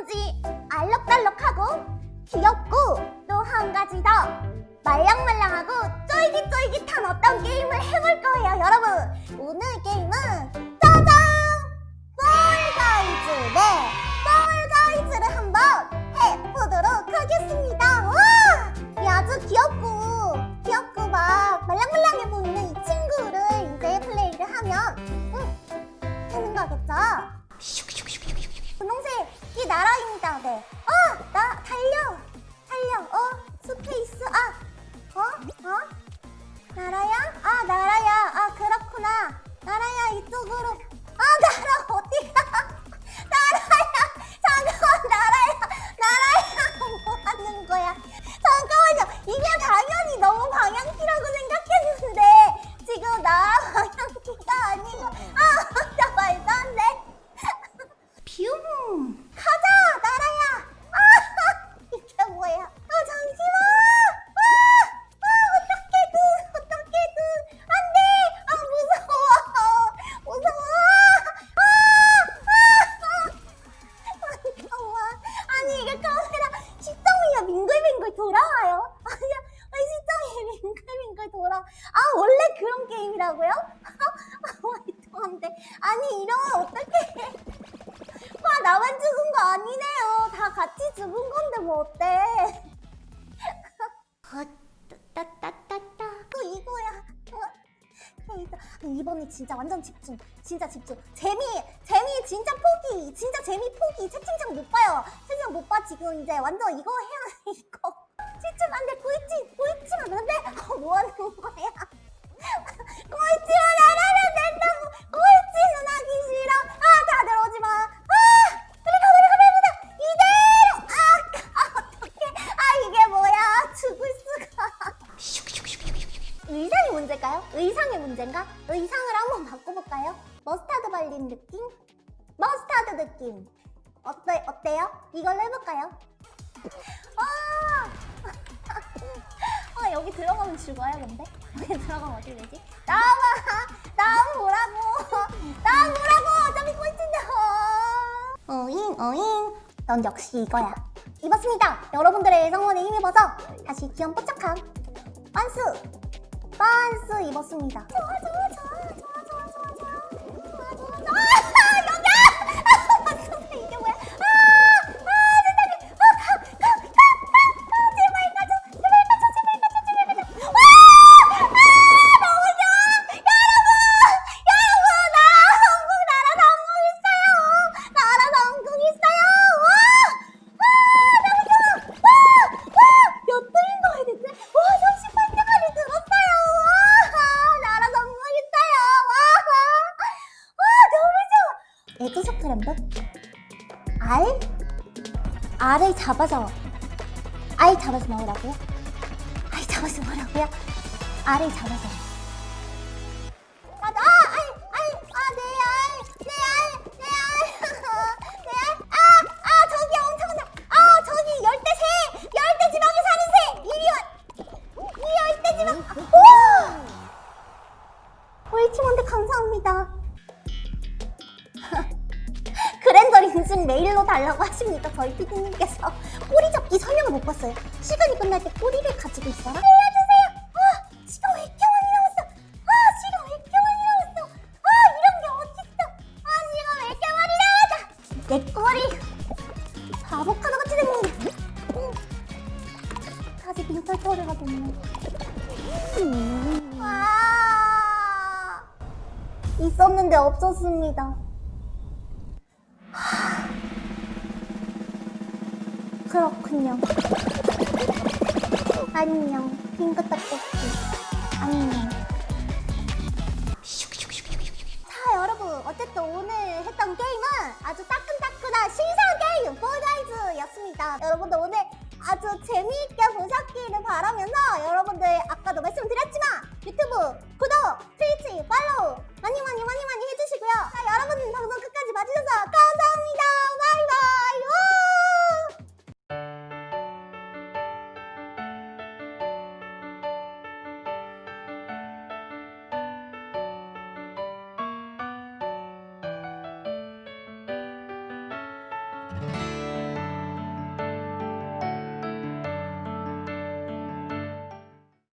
이모지 알록달록하고 귀엽고 또 한 가지 더 말랑말랑하고 쫄깃쫄깃한 어떤 게임을 해볼 거예요 여러분. 오늘 게임 나라입니다. 네. 아, 나 달려, 달려. 어, 스페이스. 아, 어, 어, 나라야? 아, 나라 아니 이러면 어떡해 아, 나만 죽은 거 아니네요. 다 같이 죽은 건데 뭐 어때? 따따따따. 또 이거야. 어, 이거. 이번에 진짜 완전 집중. 진짜 집중. 재미, 재미 진짜 포기. 진짜 재미 포기. 채팅창 못 봐요. 채팅창 못 봐. 지금 이제 완전 이거 해야 해, 이거. 집중 안 돼. 보이지? 보이지만 안 돼? 어, 뭐 하는 거야? 꼴찌만 안된 문제일까요? 의상의 문제인가? 의상을 한번 바꿔볼까요? 머스타드 발린 느낌? 머스타드 느낌 어때, 어때요? 이걸로 해볼까요? 아 아 여기 들어가면 죽어요 근데? 여기 들어가면 어떻게 되지? 나와봐! 나와 뭐라고! 나와 뭐라고! 어차피 꼴찌인데 어잉 어잉 넌 역시 이거야 입었습니다! 여러분들의 성원에 힘입어서 다시 귀염 뽀짝한 반스! 반스 입었습니다 좋아 좋아 좋아 에그소트 램브 알? 알을 잡아서 알 잡아서 먹으라고요? 알 잡아서 먹으라고요? 알을 잡아서. 아, 아, 내 알, 내 알, 내 알, 내 알, 감사합니다. 린슨 메일로 달라고 하십니다. 저희 피디님께서 꼬리 잡기 설명을 못 봤어요. 시간이 끝날 때 꼬리를 가지고 있어라. 알려주세요. 아 시간 왜 이렇게 많이 남았어? 아 시간 왜 이렇게 많이 남았어? 아 이런 게 어딨어? 아 시간 왜 이렇게 많이 남았어? 내 꼬리 아보카도 같이 생겼네. 응. 다시 빈털터리가 됐네. 음. 아 있었는데 없었습니다. 그렇군요. 안녕. 핑크 떡볶이. 안녕. 자, 여러분. 어쨌든 오늘 했던 게임은 아주 따끈따끈한 신상 게임 폴가이즈였습니다. 여러분들 오늘 아주 재미있게 보셨기를 바라면서 여러분들